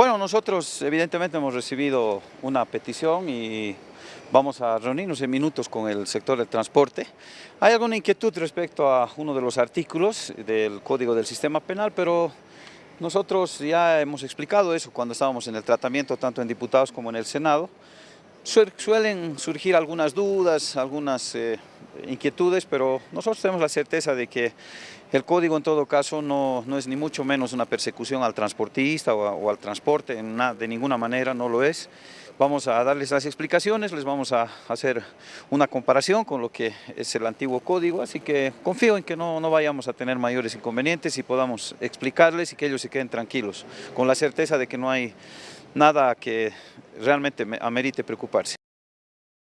Bueno, nosotros evidentemente hemos recibido una petición y vamos a reunirnos en minutos con el sector del transporte. Hay alguna inquietud respecto a uno de los artículos del Código del Sistema Penal, pero nosotros ya hemos explicado eso cuando estábamos en el tratamiento, tanto en diputados como en el Senado. Suelen surgir algunas dudas, algunas eh, inquietudes, pero nosotros tenemos la certeza de que el código en todo caso no, no es ni mucho menos una persecución al transportista o, al transporte, de ninguna manera no lo es. Vamos a darles las explicaciones, les vamos a hacer una comparación con lo que es el antiguo código, así que confío en que no, no vayamos a tener mayores inconvenientes y podamos explicarles y que ellos se queden tranquilos, con la certeza de que no hay nada que realmente amerite preocuparse.